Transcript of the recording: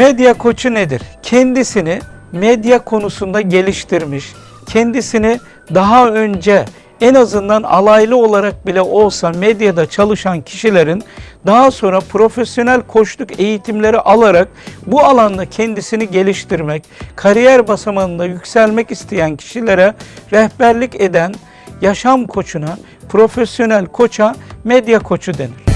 Medya koçu nedir? Kendisini medya konusunda geliştirmiş, kendisini daha önce en azından alaylı olarak bile olsa medyada çalışan kişilerin daha sonra profesyonel koçluk eğitimleri alarak bu alanda kendisini geliştirmek, kariyer basamağında yükselmek isteyen kişilere rehberlik eden yaşam koçuna, profesyonel koça medya koçu denir.